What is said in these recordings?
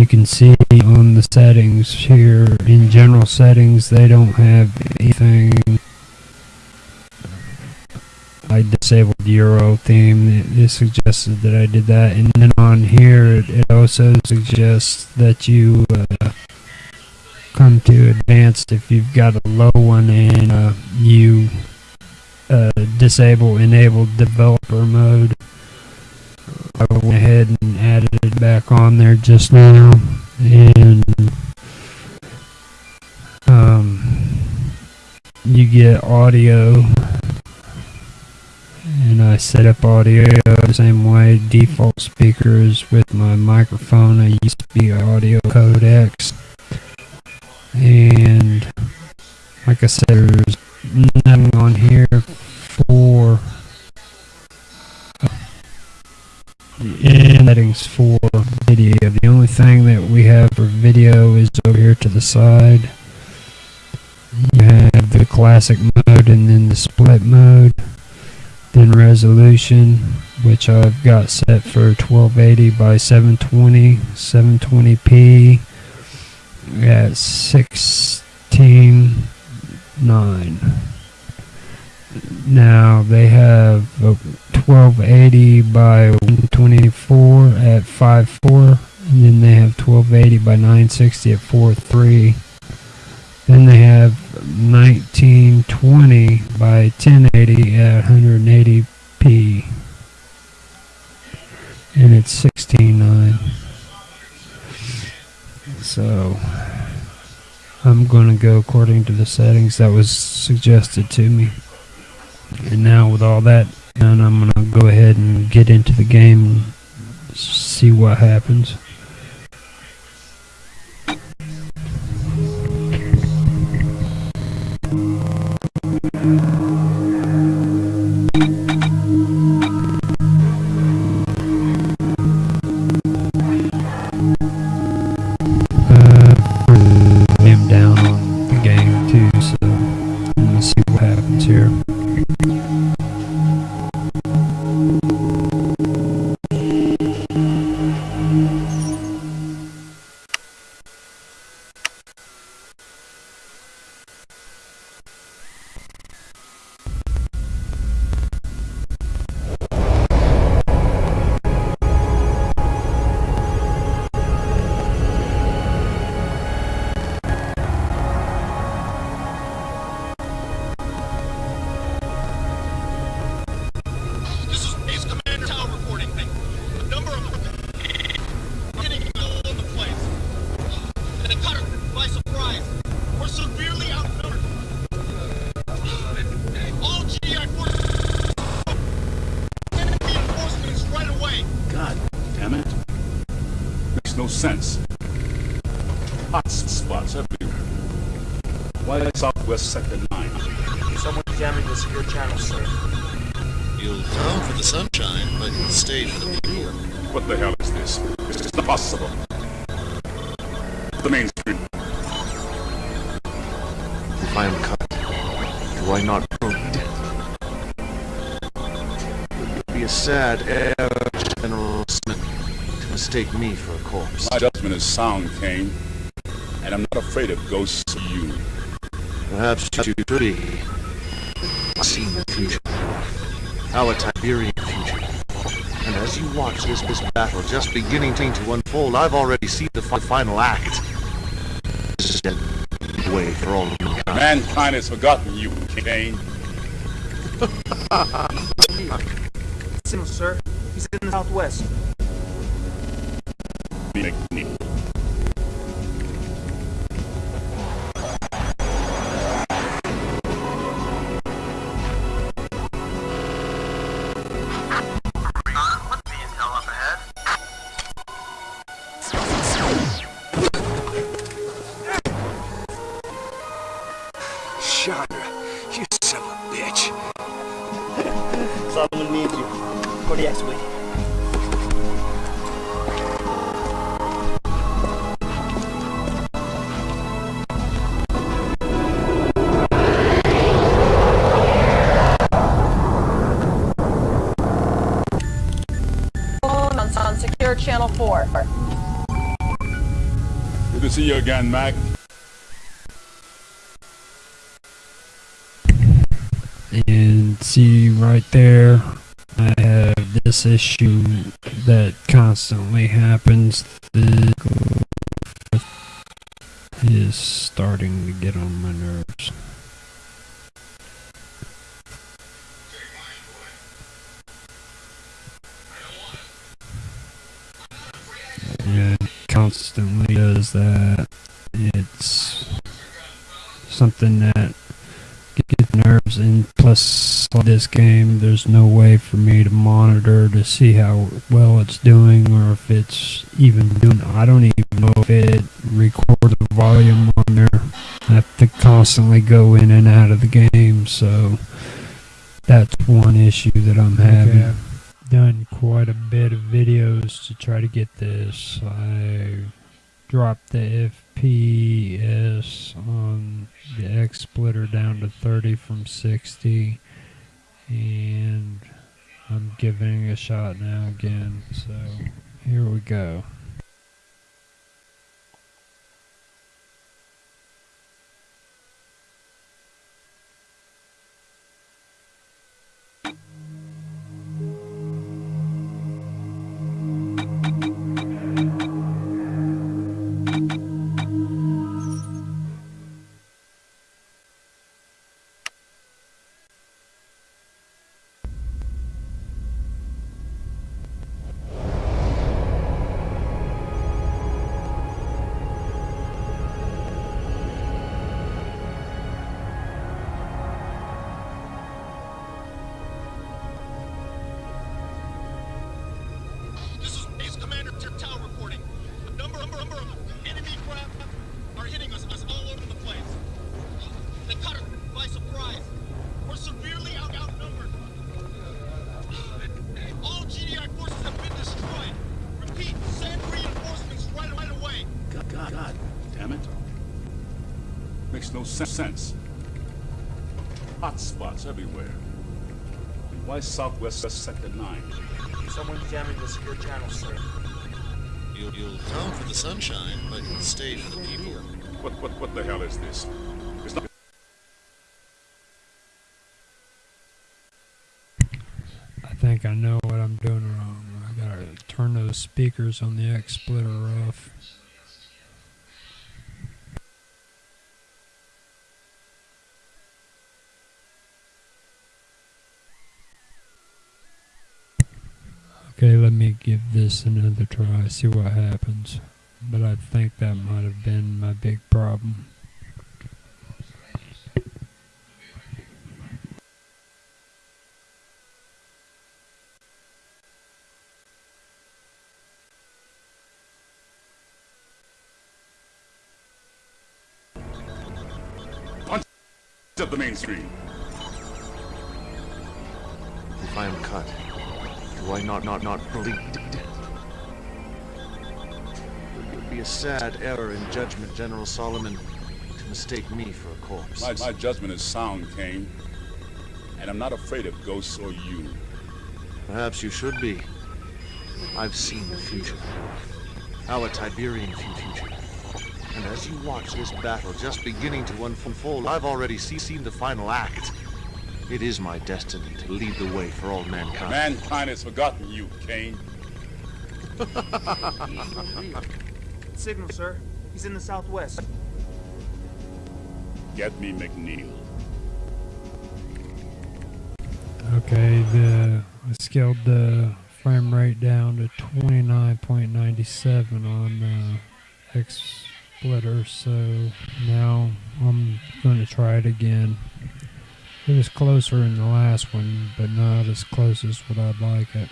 you can see on the settings here in general settings they don't have anything. I disabled Aero theme. It, suggested that I did that. And then on here it, it also suggests that you uh, come to advanced if you've got a low one and uh, you uh, disable enable developer mode. I went ahead and added it back on there just now and um, you get audio. And I set up audio the same way. Default speakers with my microphone. I used to be audio codecs and like I said there's nothing on here for in settings for video. The only thing that we have for video is over here to the side. You have the classic mode and then the split mode. Then resolution, which I've got set for 1280 by 720, 720p at 16.9. Now they have 1280 by 124 at 5.4 and then they have 1280 by 960 at 4.3 then they have 1920 by 1080 at 180p and it's 16.9 so I'm going to go according to the settings that was suggested to me and now with all that done, I'm going to go ahead and get into the game and see what happens. Sense. Hot spots everywhere. Why Southwest Sector 9? Someone jamming the secure channel, sir. You'll come for the sunshine, but you'll stay for the people. What the hell is this? This is not possible. The main street. If I am cut, do I not proceed? It would be a sad error, General Smith, to mistake me for a corpse. My judgment is sound, Kane. And I'm not afraid of ghosts of you. Perhaps you should be. I see the future. Our Tiberian future. And as you watch this, this battle just beginning to unfold, I've already seen the fi final act. This is the way for all of mankind. Mankind has forgotten you, Kane. Signal, sir. He's in the southwest. McNeil. Chandra, four. Good to see you again, Mac. And see right there, I have this issue that constantly happens. The is starting to get on my nerves. Something that gets nerves and plus this game there's no way for me to monitor to see how well it's doing or if it's even doing I don't even know if it records the volume on there. I have to constantly go in and out of the game so that's one issue that I'm having. I've done quite a bit of videos to try to get this. I dropped the FPS on the X splitter down to 30 from 60 and I'm giving a shot now again so here we go sense. Hot spots everywhere. Why Southwest Sector 9? Someone jamming the secure channel, sir. You'll, you'll come for the sunshine, but stay for the people. What, what, what the hell is this? It's not I think I know what I'm doing wrong I gotta turn those speakers on the X splitter off me give this another try, see what happens. But I think that might have been my big problem. up the main screen. If I am cut, do I not not not bleed? It would be a sad error in judgment, General Solomon, to mistake me for a corpse. My, my judgment is sound, Kane. And I'm not afraid of ghosts or you. Perhaps you should be. I've seen the future. Our Tiberian future. And as you watch this battle just beginning to unfold, I've already see- seen the final act. It is my destiny to lead the way for all mankind. Mankind has forgotten you, Kane. Signal, sir. He's in the southwest. Get me McNeil. Okay, the I scaled the frame rate down to 29.97 on the X splitter, so now I'm going to try it again. It was closer in the last one, but not as close as what I'd like it.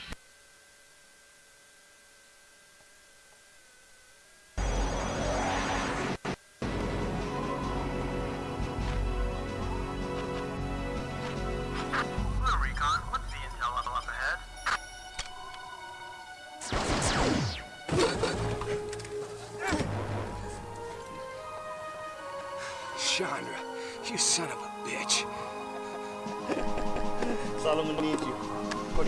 Solomon needs you. Oh,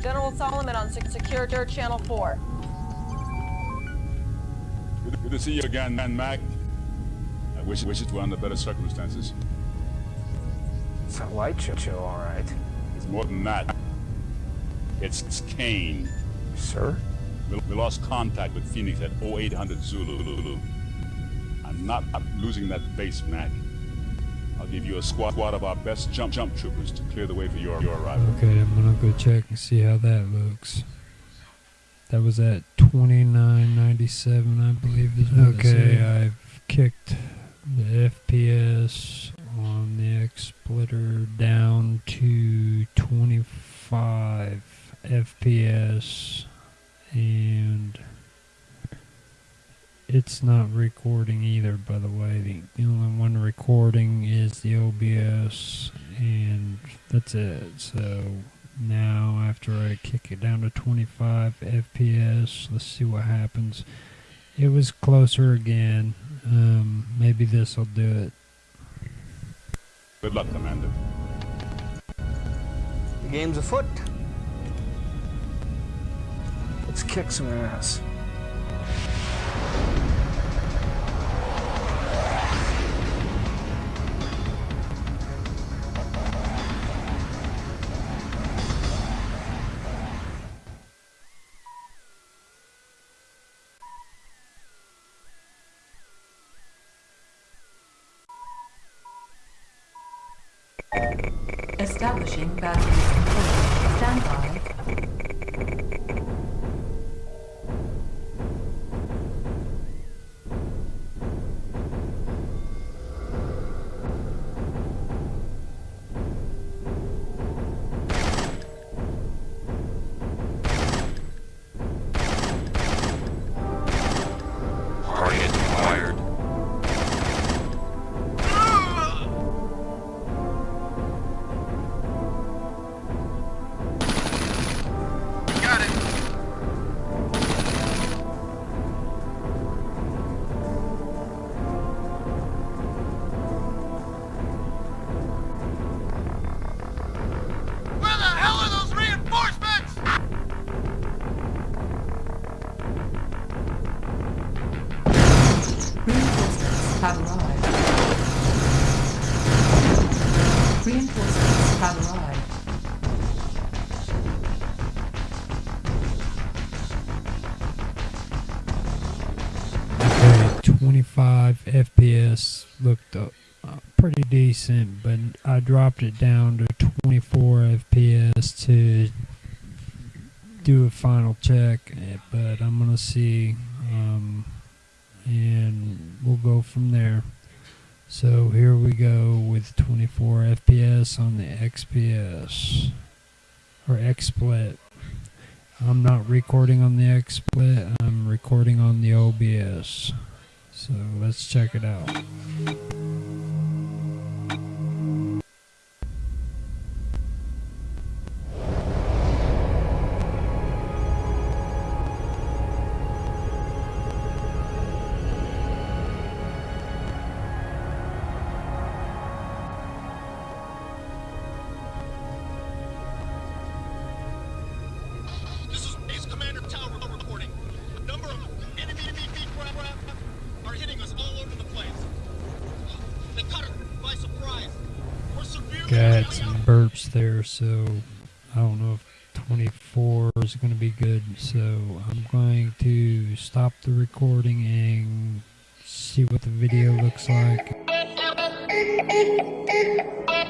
General Solomon on Secure Dirt Channel 4. Good to see you again, man, Mac. I wish, wish it were under better circumstances. It's a light show, show, all right. It's more than that. It's, it's Kane. Sir? We, we lost contact with Phoenix at 0800 Zulu. I'm not I'm losing that base, Mac. I'll give you a squad, squad of our best jump jump troopers to clear the way for your, your arrival. Okay, I'm gonna go check and see how that looks. That was at 2997, I believe is what Okay. I've kicked the FPS on the X splitter down to 25 FPS and it's not recording either by the way the, the only one recording is the OBS and that's it so now after I kick it down to 25 FPS let's see what happens it was closer again um, maybe this will do it Good luck, Commander. The game's afoot. Let's kick some ass. Establishing batteries control. Stand pretty decent, but I dropped it down to 24 FPS to do a final check. eh, But I'm gonna see, um, and we'll go from there. So here we go with 24 FPS on the XPS or XSplit. I'm not recording on the XSplit, I'm recording on the OBS. So let's check it out. Got some burps there, so I don't know if 24 is going to be good. So I'm going to stop the recording and see what the video looks like.